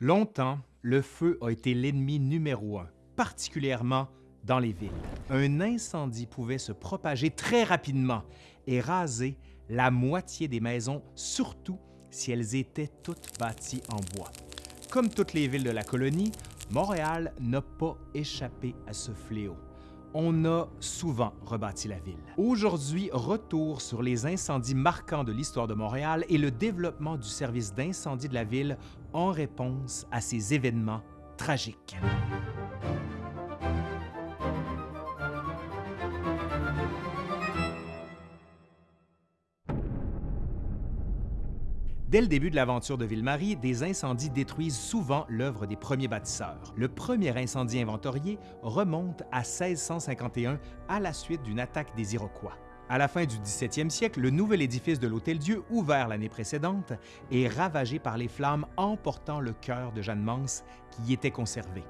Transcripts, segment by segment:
Longtemps, le feu a été l'ennemi numéro un, particulièrement dans les villes. Un incendie pouvait se propager très rapidement et raser la moitié des maisons, surtout si elles étaient toutes bâties en bois. Comme toutes les villes de la colonie, Montréal n'a pas échappé à ce fléau. On a souvent rebâti la ville. Aujourd'hui, retour sur les incendies marquants de l'histoire de Montréal et le développement du service d'incendie de la ville en réponse à ces événements tragiques. Dès le début de l'aventure de Ville-Marie, des incendies détruisent souvent l'œuvre des premiers bâtisseurs. Le premier incendie inventorié remonte à 1651 à la suite d'une attaque des Iroquois. À la fin du 17e siècle, le nouvel édifice de l'Hôtel-Dieu, ouvert l'année précédente, est ravagé par les flammes emportant le cœur de Jeanne Mance qui y était conservé.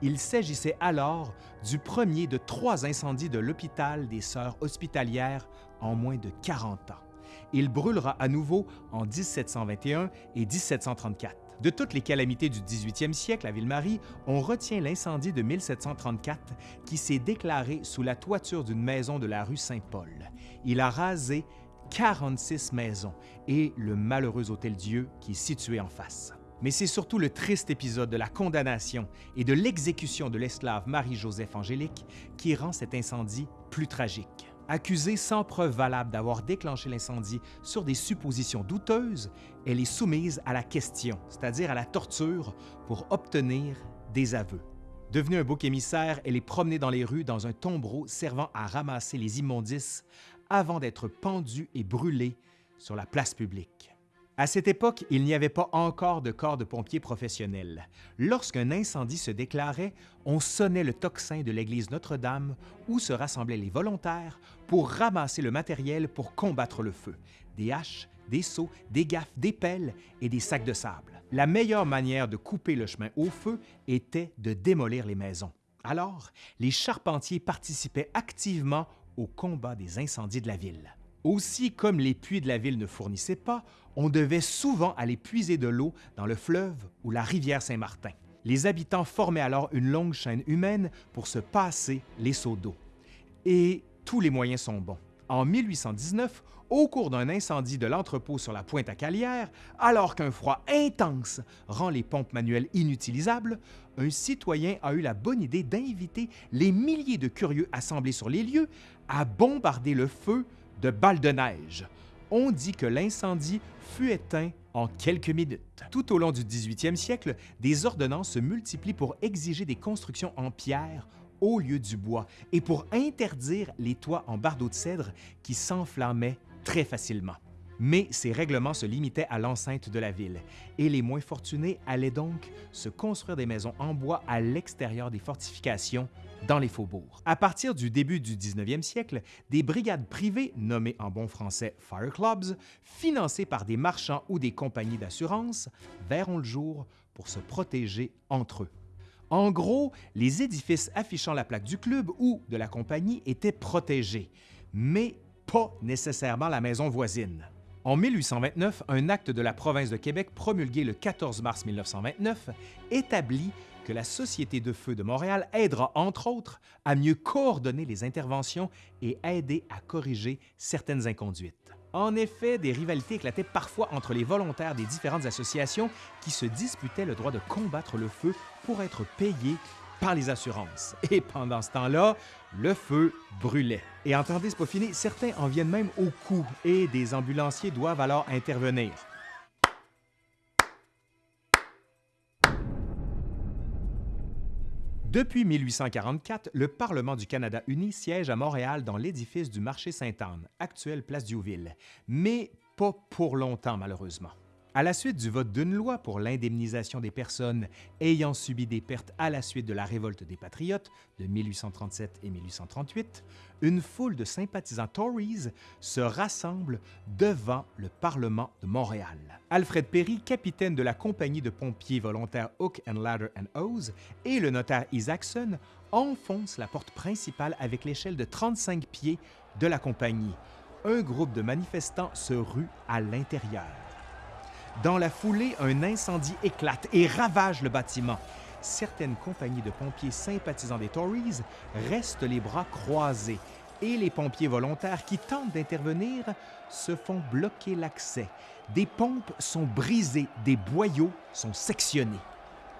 Il s'agissait alors du premier de trois incendies de l'hôpital des Sœurs hospitalières en moins de 40 ans. Il brûlera à nouveau en 1721 et 1734. De toutes les calamités du 18e siècle à Ville-Marie, on retient l'incendie de 1734 qui s'est déclaré sous la toiture d'une maison de la rue Saint-Paul. Il a rasé 46 maisons et le malheureux Hôtel-Dieu qui est situé en face. Mais c'est surtout le triste épisode de la condamnation et de l'exécution de l'esclave Marie-Joseph Angélique qui rend cet incendie plus tragique. Accusée sans preuve valable d'avoir déclenché l'incendie sur des suppositions douteuses, elle est soumise à la question, c'est-à-dire à la torture, pour obtenir des aveux. Devenue un bouc émissaire, elle est promenée dans les rues dans un tombereau servant à ramasser les immondices avant d'être pendue et brûlée sur la place publique. À cette époque, il n'y avait pas encore de corps de pompiers professionnels. Lorsqu'un incendie se déclarait, on sonnait le tocsin de l'église Notre-Dame où se rassemblaient les volontaires pour ramasser le matériel pour combattre le feu. Des haches, des seaux, des gaffes, des pelles et des sacs de sable. La meilleure manière de couper le chemin au feu était de démolir les maisons. Alors, les charpentiers participaient activement au combat des incendies de la ville. Aussi, comme les puits de la ville ne fournissaient pas, on devait souvent aller puiser de l'eau dans le fleuve ou la rivière Saint-Martin. Les habitants formaient alors une longue chaîne humaine pour se passer les seaux d'eau. Et tous les moyens sont bons. En 1819, au cours d'un incendie de l'entrepôt sur la pointe à Calière, alors qu'un froid intense rend les pompes manuelles inutilisables, un citoyen a eu la bonne idée d'inviter les milliers de curieux assemblés sur les lieux à bombarder le feu de balles de neige. On dit que l'incendie fut éteint en quelques minutes. Tout au long du 18e siècle, des ordonnances se multiplient pour exiger des constructions en pierre au lieu du bois et pour interdire les toits en bardeaux de cèdre qui s'enflammaient très facilement. Mais ces règlements se limitaient à l'enceinte de la ville et les moins fortunés allaient donc se construire des maisons en bois à l'extérieur des fortifications dans les faubourgs. À partir du début du 19e siècle, des brigades privées, nommées en bon français Fire Clubs, financées par des marchands ou des compagnies d'assurance, verront le jour pour se protéger entre eux. En gros, les édifices affichant la plaque du club ou de la compagnie étaient protégés, mais pas nécessairement la maison voisine. En 1829, un acte de la province de Québec promulgué le 14 mars 1929 établit que la Société de feu de Montréal aidera, entre autres, à mieux coordonner les interventions et aider à corriger certaines inconduites. En effet, des rivalités éclataient parfois entre les volontaires des différentes associations qui se disputaient le droit de combattre le feu pour être payés par les assurances. Et pendant ce temps-là, le feu brûlait. Et entendez, c'est pas fini, certains en viennent même au coup et des ambulanciers doivent alors intervenir. Depuis 1844, le Parlement du Canada uni siège à Montréal dans l'édifice du marché Sainte-Anne, actuelle place Diouville, mais pas pour longtemps malheureusement. À la suite du vote d'une loi pour l'indemnisation des personnes ayant subi des pertes à la suite de la révolte des Patriotes de 1837 et 1838, une foule de sympathisants Tories se rassemble devant le Parlement de Montréal. Alfred Perry, capitaine de la compagnie de pompiers volontaires Hook and Ladder and Hose, et le notaire Isaacson enfoncent la porte principale avec l'échelle de 35 pieds de la compagnie. Un groupe de manifestants se rue à l'intérieur. Dans la foulée, un incendie éclate et ravage le bâtiment. Certaines compagnies de pompiers sympathisants des Tories restent les bras croisés et les pompiers volontaires qui tentent d'intervenir se font bloquer l'accès. Des pompes sont brisées, des boyaux sont sectionnés.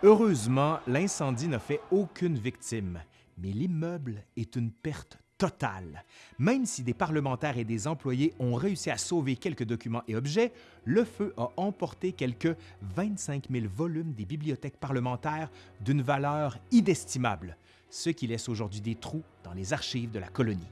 Heureusement, l'incendie n'a fait aucune victime, mais l'immeuble est une perte totale. Même si des parlementaires et des employés ont réussi à sauver quelques documents et objets, le feu a emporté quelques 25 000 volumes des bibliothèques parlementaires d'une valeur inestimable, ce qui laisse aujourd'hui des trous dans les archives de la colonie.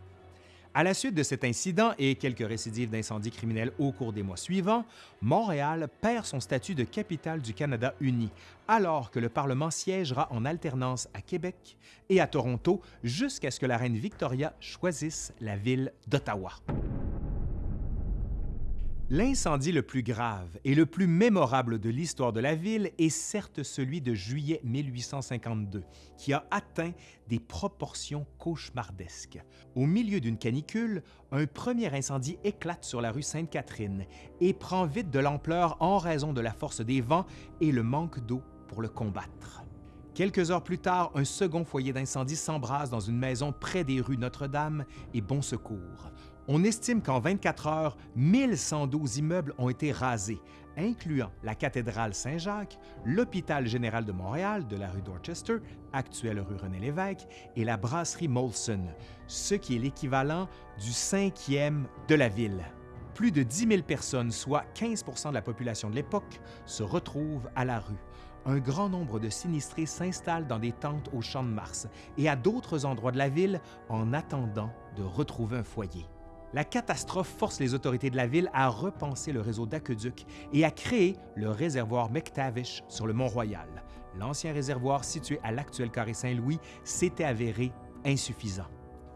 À la suite de cet incident et quelques récidives d'incendies criminels au cours des mois suivants, Montréal perd son statut de capitale du Canada uni, alors que le Parlement siégera en alternance à Québec et à Toronto jusqu'à ce que la reine Victoria choisisse la ville d'Ottawa. L'incendie le plus grave et le plus mémorable de l'histoire de la ville est certes celui de juillet 1852, qui a atteint des proportions cauchemardesques. Au milieu d'une canicule, un premier incendie éclate sur la rue Sainte-Catherine et prend vite de l'ampleur en raison de la force des vents et le manque d'eau pour le combattre. Quelques heures plus tard, un second foyer d'incendie s'embrase dans une maison près des rues Notre-Dame et Bon Secours. On estime qu'en 24 heures, 1112 immeubles ont été rasés, incluant la cathédrale Saint-Jacques, l'hôpital général de Montréal de la rue Dorchester, actuelle rue René-Lévesque, et la brasserie Molson, ce qui est l'équivalent du cinquième de la ville. Plus de 10 000 personnes, soit 15% de la population de l'époque, se retrouvent à la rue. Un grand nombre de sinistrés s'installent dans des tentes au Champ de Mars et à d'autres endroits de la ville en attendant de retrouver un foyer. La catastrophe force les autorités de la ville à repenser le réseau d'aqueducs et à créer le réservoir McTavish sur le Mont-Royal. L'ancien réservoir situé à l'actuel carré Saint-Louis s'était avéré insuffisant.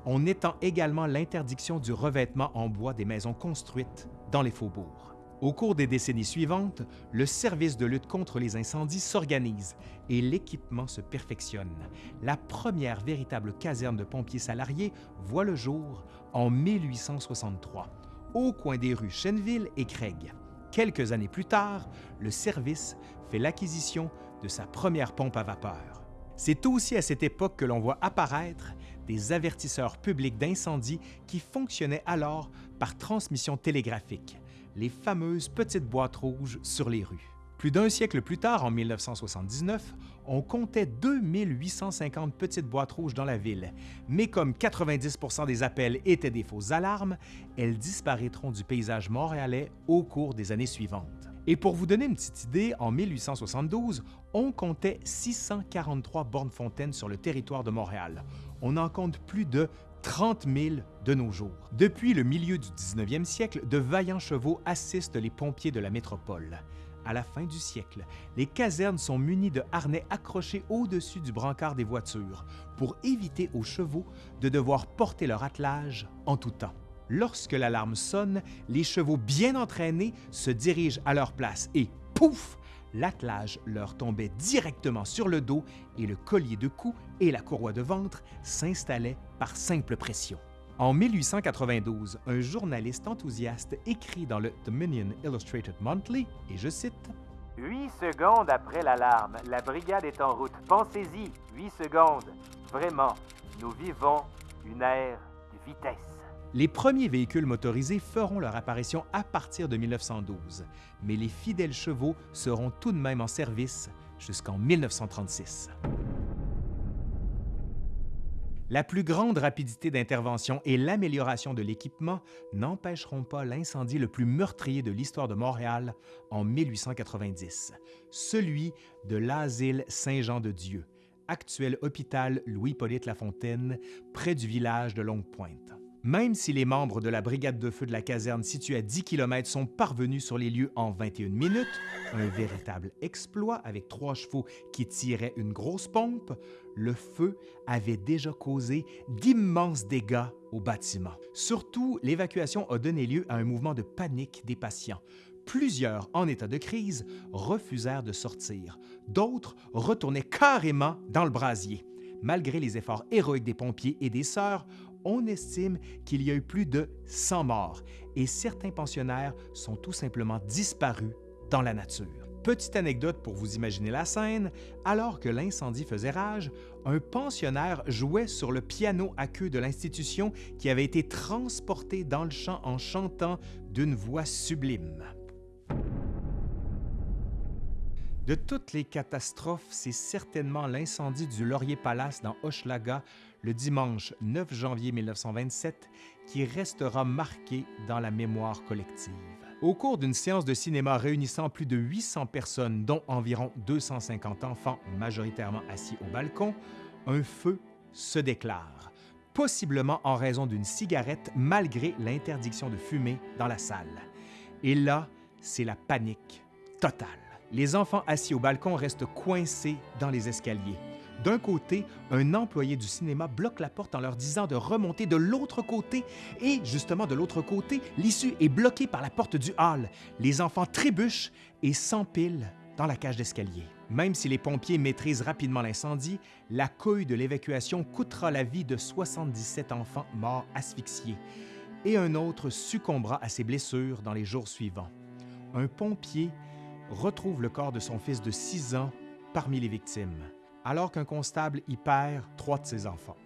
On étend également l'interdiction du revêtement en bois des maisons construites dans les faubourgs. Au cours des décennies suivantes, le service de lutte contre les incendies s'organise et l'équipement se perfectionne. La première véritable caserne de pompiers salariés voit le jour en 1863, au coin des rues Chenville et Craig. Quelques années plus tard, le service fait l'acquisition de sa première pompe à vapeur. C'est aussi à cette époque que l'on voit apparaître des avertisseurs publics d'incendie qui fonctionnaient alors par transmission télégraphique les fameuses petites boîtes rouges sur les rues. Plus d'un siècle plus tard, en 1979, on comptait 2850 petites boîtes rouges dans la ville, mais comme 90% des appels étaient des fausses alarmes, elles disparaîtront du paysage montréalais au cours des années suivantes. Et pour vous donner une petite idée, en 1872, on comptait 643 bornes fontaines sur le territoire de Montréal. On en compte plus de 30 000 de nos jours. Depuis le milieu du 19e siècle, de vaillants chevaux assistent les pompiers de la métropole. À la fin du siècle, les casernes sont munies de harnais accrochés au-dessus du brancard des voitures pour éviter aux chevaux de devoir porter leur attelage en tout temps. Lorsque l'alarme sonne, les chevaux bien entraînés se dirigent à leur place et, pouf, l'attelage leur tombait directement sur le dos et le collier de cou et la courroie de ventre s'installaient par simple pression. En 1892, un journaliste enthousiaste écrit dans le Dominion Illustrated Monthly, et je cite Huit secondes après l'alarme, la brigade est en route. Pensez-y, huit secondes. Vraiment, nous vivons une ère de vitesse. Les premiers véhicules motorisés feront leur apparition à partir de 1912, mais les fidèles chevaux seront tout de même en service jusqu'en 1936. La plus grande rapidité d'intervention et l'amélioration de l'équipement n'empêcheront pas l'incendie le plus meurtrier de l'histoire de Montréal en 1890, celui de l'asile Saint-Jean-de-Dieu, actuel hôpital Louis-Polyte Lafontaine, près du village de Longue-Pointe. Même si les membres de la brigade de feu de la caserne située à 10 km sont parvenus sur les lieux en 21 minutes, un véritable exploit avec trois chevaux qui tiraient une grosse pompe, le feu avait déjà causé d'immenses dégâts au bâtiment. Surtout, l'évacuation a donné lieu à un mouvement de panique des patients. Plusieurs, en état de crise, refusèrent de sortir. D'autres retournaient carrément dans le brasier. Malgré les efforts héroïques des pompiers et des sœurs, on estime qu'il y a eu plus de 100 morts et certains pensionnaires sont tout simplement disparus dans la nature. Petite anecdote pour vous imaginer la scène, alors que l'incendie faisait rage, un pensionnaire jouait sur le piano à queue de l'institution qui avait été transporté dans le champ en chantant d'une voix sublime. De toutes les catastrophes, c'est certainement l'incendie du Laurier Palace dans Hochelaga le dimanche 9 janvier 1927 qui restera marqué dans la mémoire collective. Au cours d'une séance de cinéma réunissant plus de 800 personnes, dont environ 250 enfants majoritairement assis au balcon, un feu se déclare, possiblement en raison d'une cigarette malgré l'interdiction de fumer dans la salle. Et là, c'est la panique totale. Les enfants assis au balcon restent coincés dans les escaliers. D'un côté, un employé du cinéma bloque la porte en leur disant de remonter de l'autre côté et, justement de l'autre côté, l'issue est bloquée par la porte du hall. Les enfants trébuchent et s'empilent dans la cage d'escalier. Même si les pompiers maîtrisent rapidement l'incendie, la couille de l'évacuation coûtera la vie de 77 enfants morts asphyxiés et un autre succombera à ses blessures dans les jours suivants. Un pompier retrouve le corps de son fils de 6 ans parmi les victimes, alors qu'un constable y perd trois de ses enfants.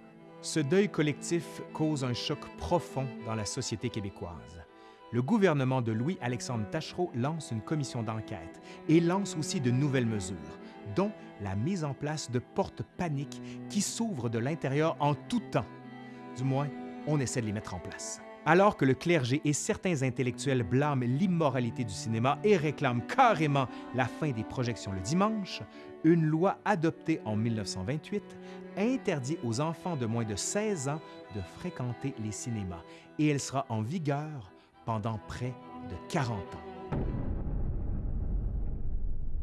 Ce deuil collectif cause un choc profond dans la société québécoise. Le gouvernement de Louis-Alexandre Tachereau lance une commission d'enquête et lance aussi de nouvelles mesures, dont la mise en place de portes paniques qui s'ouvrent de l'intérieur en tout temps. Du moins, on essaie de les mettre en place. Alors que le clergé et certains intellectuels blâment l'immoralité du cinéma et réclament carrément la fin des projections le dimanche, une loi adoptée en 1928 interdit aux enfants de moins de 16 ans de fréquenter les cinémas et elle sera en vigueur pendant près de 40 ans.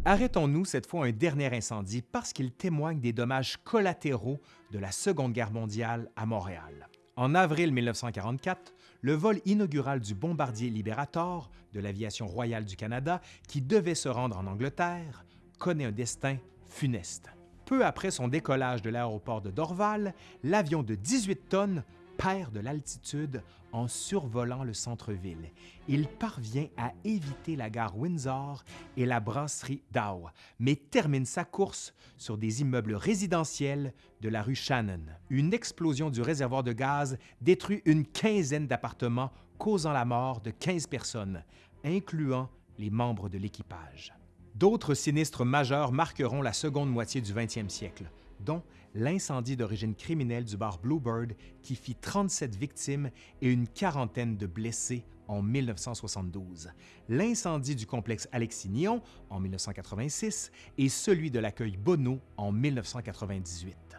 Arrêtons-nous cette fois un dernier incendie parce qu'il témoigne des dommages collatéraux de la Seconde Guerre mondiale à Montréal. En avril 1944, le vol inaugural du bombardier Liberator de l'Aviation royale du Canada, qui devait se rendre en Angleterre, connaît un destin funeste. Peu après son décollage de l'aéroport de Dorval, l'avion de 18 tonnes perd de l'altitude en survolant le centre-ville. Il parvient à éviter la gare Windsor et la brasserie Dow, mais termine sa course sur des immeubles résidentiels de la rue Shannon. Une explosion du réservoir de gaz détruit une quinzaine d'appartements, causant la mort de 15 personnes, incluant les membres de l'équipage. D'autres sinistres majeurs marqueront la seconde moitié du 20e siècle, dont l'incendie d'origine criminelle du bar Bluebird qui fit 37 victimes et une quarantaine de blessés en 1972, l'incendie du complexe Alexis-Nion en 1986 et celui de l'accueil Bonneau en 1998.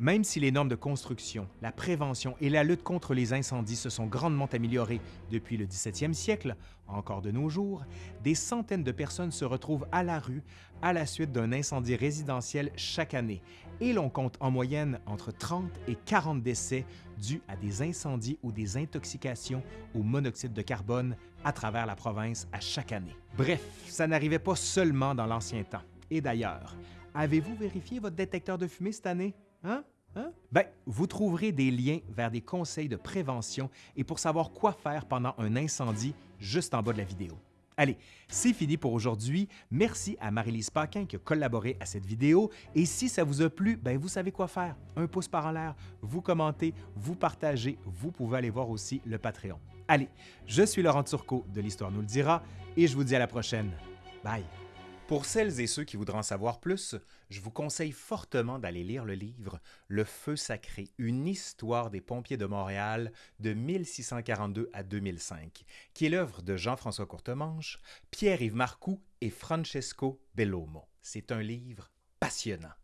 Même si les normes de construction, la prévention et la lutte contre les incendies se sont grandement améliorées depuis le 17e siècle, encore de nos jours, des centaines de personnes se retrouvent à la rue à la suite d'un incendie résidentiel chaque année et l'on compte en moyenne entre 30 et 40 décès dus à des incendies ou des intoxications au monoxyde de carbone à travers la province à chaque année. Bref, ça n'arrivait pas seulement dans l'ancien temps. Et d'ailleurs, avez-vous vérifié votre détecteur de fumée cette année? Hein? Hein? Ben, vous trouverez des liens vers des conseils de prévention et pour savoir quoi faire pendant un incendie juste en bas de la vidéo. Allez, c'est fini pour aujourd'hui. Merci à Marie-Lise Paquin qui a collaboré à cette vidéo. Et si ça vous a plu, ben vous savez quoi faire. Un pouce par en l'air, vous commentez, vous partagez. Vous pouvez aller voir aussi le Patreon. Allez, je suis Laurent Turcot de l'Histoire nous le dira et je vous dis à la prochaine. Bye! Pour celles et ceux qui voudraient en savoir plus, je vous conseille fortement d'aller lire le livre Le Feu sacré, une histoire des pompiers de Montréal de 1642 à 2005, qui est l'œuvre de Jean-François Courtemanche, Pierre-Yves Marcoux et Francesco Bellomo. C'est un livre passionnant.